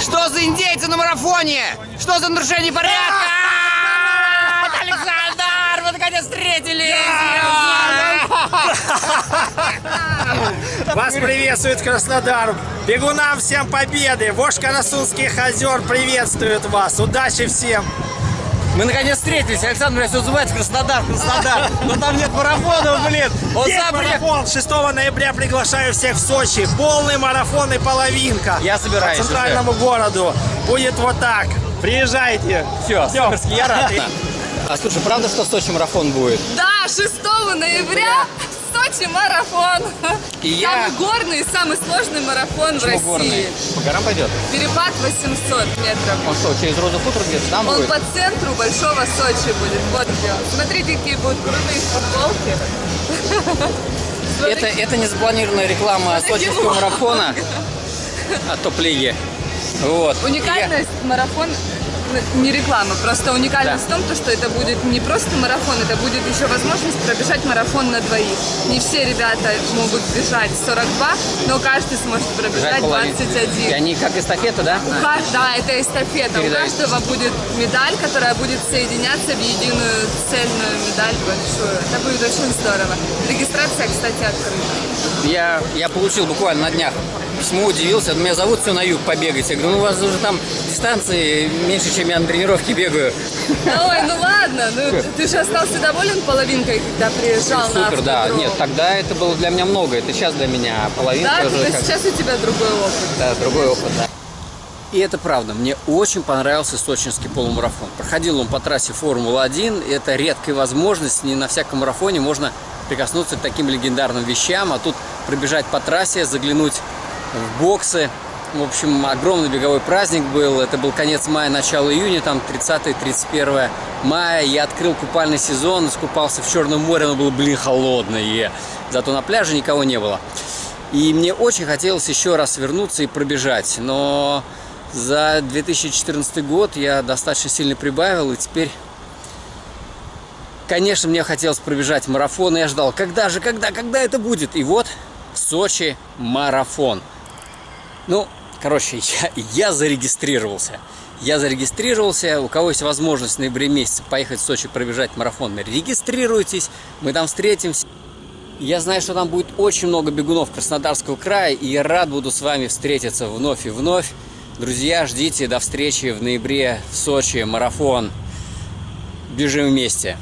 Что за индейцы на марафоне? Что за нарушение порядка? Александр! Мы наконец встретились! Вас приветствует Краснодар. Бегунам всем победы. Вождь Карасунских озер приветствует вас. Удачи всем. Мы наконец встретились. Александр меня все называет Краснодар, Краснодар. Но там нет марафона, блин. Он Есть сам марафон. 6 ноября приглашаю всех в Сочи. Полный марафон и половинка. Я собираюсь По центральному городу. Будет вот так. Приезжайте. Все, суперски, я рад. А слушай, правда, что в Сочи марафон будет? Да, 6 ноября Сочи марафон. И я- Самый горный и самый сложный марафон в Почему России. горный? По горам пойдет? Перепад 800 метров. Он что, через Розу Футер где-то там Он будет? по центру Большого Сочи будет. Вот где он. Смотрите, какие будут крутые футболки. Это, это не запланированная реклама сочинского марафона от топ-лиги. Вот. Уникальность марафон ну, не реклама, просто уникальность Да. в том, то, что это будет не просто марафон, это будет еще возможность пробежать марафон на двоих. Не все ребята могут бежать 42, но каждый сможет пробежать половину. 21. И они как эстафета, да? У ка- Да, это эстафета. У Передача. каждого будет медаль, которая будет соединяться в единую цельную медаль большую. Это будет очень здорово. Регистрация, кстати, открыта. Я, я получил буквально на днях письмо, удивился. Меня зовут все на юг побегать. Я говорю, ну у вас уже там дистанции меньше, чем я на тренировке бегаю. Ой, ну ладно, ну ты же остался доволен половинкой, когда приезжал на Супер, да. Нет, тогда это было для меня много. Это сейчас для меня половинка Да, уже сейчас у тебя другой опыт. Да, другой опыт, да. И это правда, мне очень понравился сочинский полумарафон. Проходил он по трассе Формула-1, и это редкая возможность, не на всяком марафоне можно прикоснуться к таким легендарным вещам, а тут пробежать по трассе, заглянуть в боксы. В общем, огромный беговой праздник был, это был конец мая, начало июня, там 30-31 мая. Я открыл купальный сезон, искупался в Черном море, оно было, блин, холодное. Зато на пляже никого не было. И мне очень хотелось еще раз вернуться и пробежать, но за 2014 год я достаточно сильно прибавил, и теперь, конечно, мне хотелось пробежать марафон, и я ждал, когда же, когда, когда это будет? И вот Сочи марафон. Ну, короче, я, я зарегистрировался. Я зарегистрировался. У кого есть возможность в ноябре месяце поехать в Сочи пробежать марафон, регистрируйтесь, мы там встретимся. Я знаю, что там будет очень много бегунов Краснодарского края, и я рад буду с вами встретиться вновь и вновь. Друзья, ждите до встречи в ноябре в Сочи, марафон. Бежим вместе.